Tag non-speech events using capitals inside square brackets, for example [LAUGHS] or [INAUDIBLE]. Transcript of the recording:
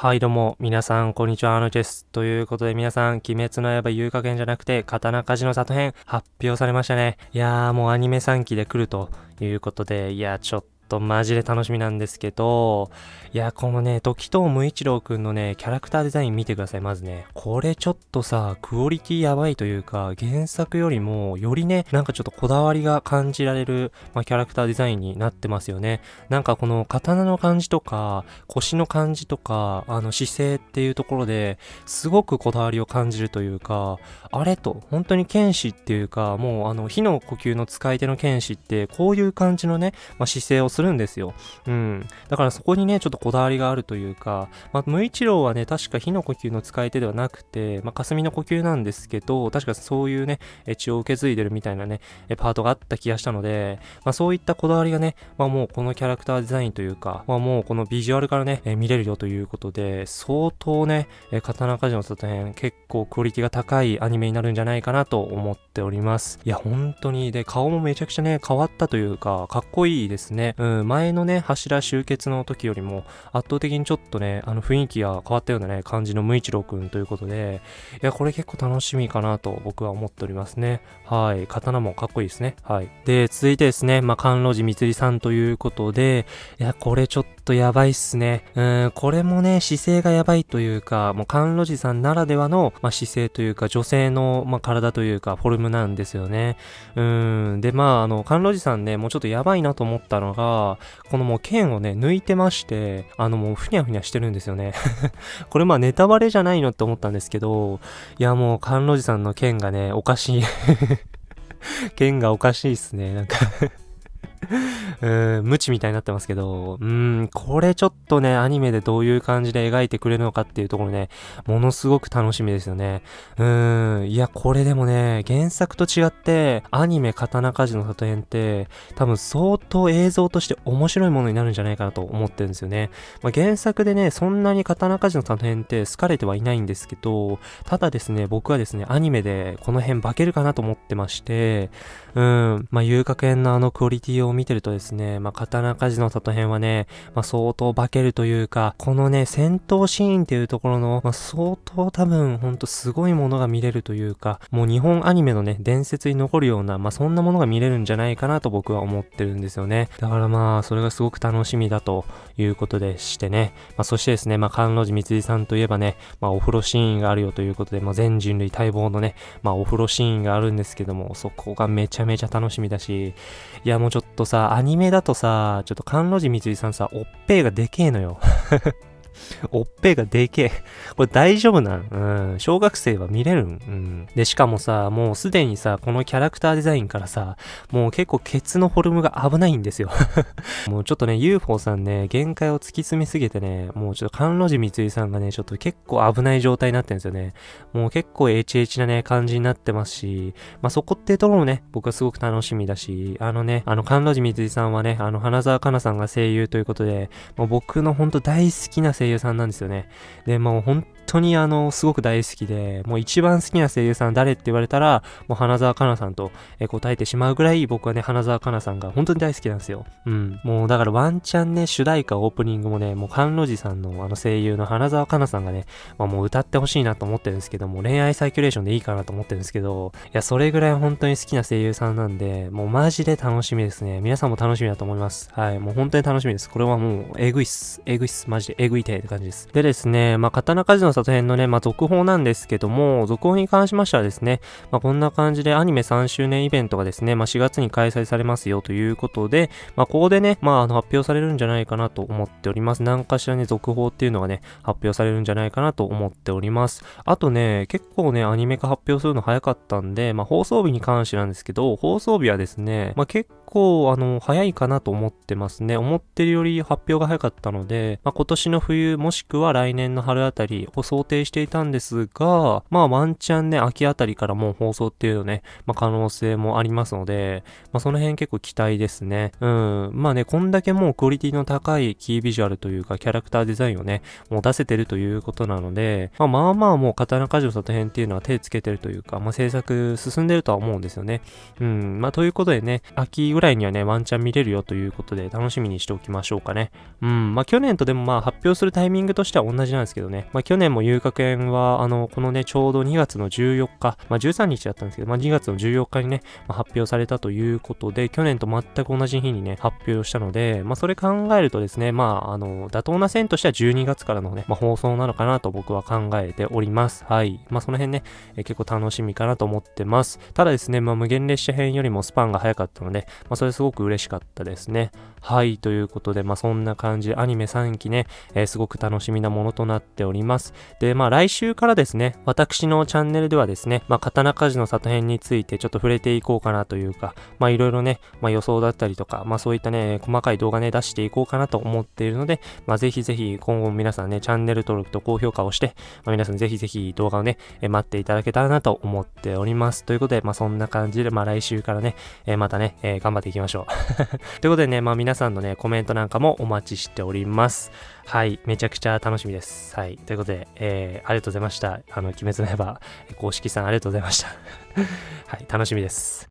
はいどうも、皆さん、こんにちは、あのです。ということで皆さん、鬼滅の刃遊加減じゃなくて、刀鍛冶の里編、発表されましたね。いやー、もうアニメ3期で来るということで、いやー、ちょっととマジで楽しみなんですけど、いや、このね、時藤無一郎くんのね、キャラクターデザイン見てください、まずね。これちょっとさ、クオリティやばいというか、原作よりも、よりね、なんかちょっとこだわりが感じられる、まあ、キャラクターデザインになってますよね。なんかこの刀の感じとか、腰の感じとか、あの姿勢っていうところで、すごくこだわりを感じるというか、あれと、本当に剣士っていうか、もうあの、火の呼吸の使い手の剣士って、こういう感じのね、まあ、姿勢をするんですよ。うん。だからそこにね、ちょっとこだわりがあるというか、まあ、無一郎はね、確か火の呼吸の使い手ではなくて、まあ、霞の呼吸なんですけど、確かそういうね、血を受け継いでるみたいなね、パートがあった気がしたので、まあ、そういったこだわりがね、まあ、もうこのキャラクターデザインというか、まあ、もうこのビジュアルからね、え見れるよということで、相当ね、え刀鍛冶の里編、結構クオリティが高いアニメになるんじゃないかなと思っております。いや、本当に、で、顔もめちゃくちゃね、変わったというか、かっこいいですね。うん、前のね、柱集結の時よりも、圧倒的にちょっとね、あの雰囲気が変わったようなね、感じの無一郎くんということで、いや、これ結構楽しみかなと僕は思っておりますね。はい。刀もかっこいいですね。はい。で、続いてですね、まあ、甘露寺みつりさんということで、いや、これちょっとやばいっすね。うん、これもね、姿勢がやばいというか、もう甘露寺さんならではの、まあ、姿勢というか、女性の、まあ、体というか、フォルムなんですよね。うん、で、まあ、あの、甘露寺さんね、もうちょっとやばいなと思ったのが、このもう剣をね、抜いてまして、あの、もうふにゃふにゃしてるんですよね [LAUGHS] これまあネタバレじゃないのって思ったんですけど、いやもう甘露寺さんの剣がね、おかしい [LAUGHS] 剣がおかしいっすね。なんか [LAUGHS] うん、無知みたいになってますけど、うん、これちょっとね、アニメでどういう感じで描いてくれるのかっていうところね、ものすごく楽しみですよね。うん、いや、これでもね、原作と違って、アニメ刀鍛冶の里編って、多分相当映像として面白いものになるんじゃないかなと思ってるんですよね。まあ、原作でね、そんなに刀鍛冶の里編って好かれてはいないんですけど、ただですね、僕はですね、アニメでこの辺化けるかなと思ってまして、うん、まあ、遊楽園のあのクオリティを見てるとですね、まあ、刀鍛冶の里編はね、まあ、相当化けるというか、このね、戦闘シーンっていうところの、まあ、相当多分、ほんとすごいものが見れるというか、もう日本アニメのね、伝説に残るような、まあ、そんなものが見れるんじゃないかなと僕は思ってるんですよね。だからまあ、それがすごく楽しみだということでしてね。まあ、そしてですね、まあ、関路寺光さんといえばね、まあ、お風呂シーンがあるよということで、まあ、全人類待望のね、まあ、お風呂シーンがあるんですけども、そこがめちゃめちゃ楽しみだし、いや、もうちょっとさ、アニメだとさ、ちょっと甘露寺みつりさんさ、おっぺーがでけえのよ。おっぺがでけえ。これ大丈夫なんうん。小学生は見れるん？うん。で、しかもさ、もうすでにさ、このキャラクターデザインからさ、もう結構ケツのフォルムが危ないんですよ [LAUGHS] もうちょっとね、UFO さんね、限界を突き詰めすぎてね、もうちょっと甘露寺三井さんがね、ちょっと結構危ない状態になってるんですよね。もう結構 HH なね、感じになってますし、まあ、そこってところもね、僕はすごく楽しみだし、あのね、あの、甘露寺三井さんはね、あの、花澤香菜さんが声優ということで、もう僕のほんと大好きな声優さんなんですよね。で、もう本当にあの、すごく大好きで、もう一番好きな声優さん誰って言われたら、もう花澤香菜さんと、答えてしまうぐらい僕はね、花澤香菜さんが本当に大好きなんですよ。うん。もうだからワンチャンね、主題歌オープニングもね、もう甘露寺さんのあの声優の花澤香菜さんがね、まあ、もう歌ってほしいなと思ってるんですけども、恋愛サイキュレーションでいいかなと思ってるんですけど、いや、それぐらい本当に好きな声優さんなんで、もうマジで楽しみですね。皆さんも楽しみだと思います。はい。もう本当に楽しみです。これはもう、えぐいっす。えぐいっす。マジでえぐいてって感じです。でですね、まあ、刀鍛冶の里編のね、まあ、続報なんですけども、続報に関しましてはですね、まあ、こんな感じでアニメ3周年イベントがですね、まあ、4月に開催されますよということで、まあ、ここでね、まあ、あの発表されるんじゃないかなと思っております。何かしらね、続報っていうのがね、発表されるんじゃないかなと思っております。あとね、結構ね、アニメ化発表するの早かったんで、まあ、放送日に関してなんですけど、放送日はですね、まあ、結構、あの、早いかなと思ってますね。思ってるより発表が早かったので、まあ、今年の冬もしくは来年の春あたりを想定していたんですが、まあワンチャンね、秋あたりからもう放送っていうのね、まあ可能性もありますので、まあその辺結構期待ですね。うん。まあね、こんだけもうクオリティの高いキービジュアルというかキャラクターデザインをね、もう出せてるということなので、まあまあまあもう刀鍛冶の里編っていうのは手つけてるというか、まあ制作進んでるとは思うんですよね。うん。まあということでね、秋ぐらいにはね、ワンチャン見れるよということで、楽しみにしておきましょうかね。うん、まあ去年とでもまあ発表するタイミングとしては同じなんですけどね。まあ去年も遊楽園は、あの、このね、ちょうど2月の14日、まあ13日だったんですけど、まあ2月の14日にね、まあ、発表されたということで、去年と全く同じ日にね、発表したので、まあそれ考えるとですね、まああの、妥当な線としては12月からのね、まあ放送なのかなと僕は考えております。はい。まあその辺ね、え結構楽しみかなと思ってます。ただですね、まあ無限列車編よりもスパンが早かったので、まあそれすごく嬉しかったですね。はい。ということで、まあそんな感じでアニメ3期ね、えー、すごく楽しみなものとなっております。で、まあ来週からですね、私のチャンネルではですね、まあ刀鍛冶の里編についてちょっと触れていこうかなというか、まあいろいろね、まあ予想だったりとか、まあそういったね、細かい動画ね、出していこうかなと思っているので、まあぜひぜひ今後皆さんね、チャンネル登録と高評価をして、まあ皆さんぜひぜひ動画をね、え待っていただけたらなと思っております。ということで、まあそんな感じで、まあ来週からね、えー、またね、えー、頑張っていきましょう。[LAUGHS] ということでね、まあ皆さんのね、コメントなんかもお待ちしております。はい、めちゃくちゃ楽しみです。はい、ということで、えー、ありがとうございました。あの、鬼滅の刃公式さんありがとうございました。[LAUGHS] はい、楽しみです。